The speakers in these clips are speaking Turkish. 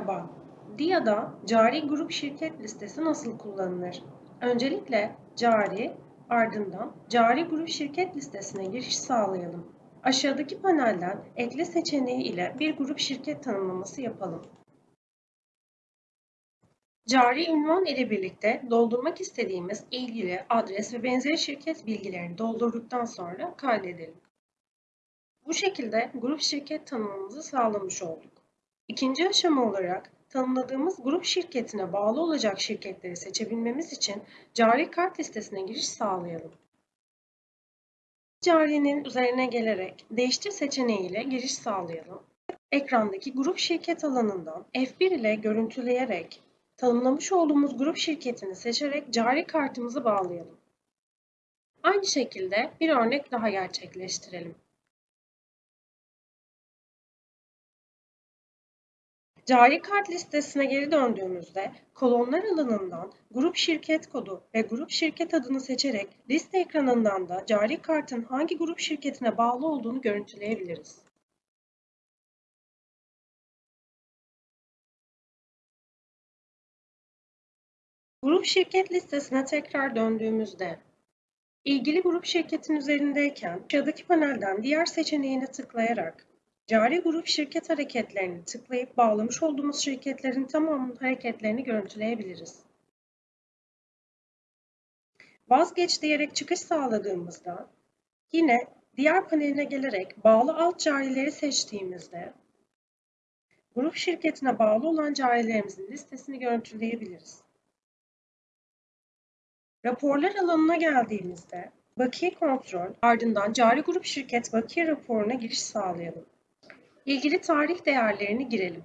Merhaba. DIA'da cari grup şirket listesi nasıl kullanılır? Öncelikle cari, ardından cari grup şirket listesine giriş sağlayalım. Aşağıdaki panelden ekle seçeneği ile bir grup şirket tanımlaması yapalım. Cari ünvan ile birlikte doldurmak istediğimiz ilgili adres ve benzeri şirket bilgilerini doldurduktan sonra kaydedelim. Bu şekilde grup şirket tanımımızı sağlamış olduk. İkinci aşama olarak tanımladığımız grup şirketine bağlı olacak şirketleri seçebilmemiz için cari kart listesine giriş sağlayalım. Carinin üzerine gelerek değiştir seçeneğiyle giriş sağlayalım. Ekrandaki grup şirket alanından F1 ile görüntüleyerek tanımlamış olduğumuz grup şirketini seçerek cari kartımızı bağlayalım. Aynı şekilde bir örnek daha gerçekleştirelim. Cari kart listesine geri döndüğümüzde kolonlar alanından grup şirket kodu ve grup şirket adını seçerek liste ekranından da cari kartın hangi grup şirketine bağlı olduğunu görüntüleyebiliriz. Grup şirket listesine tekrar döndüğümüzde ilgili grup şirketin üzerindeyken aşağıdaki panelden diğer seçeneğine tıklayarak Cari grup şirket hareketlerini tıklayıp bağlamış olduğumuz şirketlerin tamamının hareketlerini görüntüleyebiliriz. Vazgeç diyerek çıkış sağladığımızda yine diğer paneline gelerek bağlı alt carileri seçtiğimizde grup şirketine bağlı olan carilerimizin listesini görüntüleyebiliriz. Raporlar alanına geldiğimizde bakiye kontrol ardından cari grup şirket bakiye raporuna giriş sağlayalım. İlgili tarih değerlerini girelim.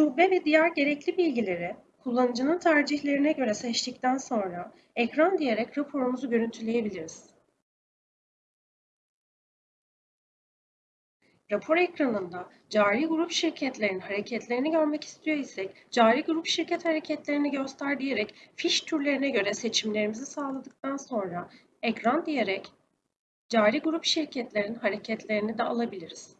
Şube ve diğer gerekli bilgileri kullanıcının tercihlerine göre seçtikten sonra ekran diyerek raporumuzu görüntüleyebiliriz. Rapor ekranında cari grup şirketlerin hareketlerini görmek istiyor isek cari grup şirket hareketlerini göster diyerek fiş türlerine göre seçimlerimizi sağladıktan sonra ekran diyerek cari grup şirketlerin hareketlerini de alabiliriz.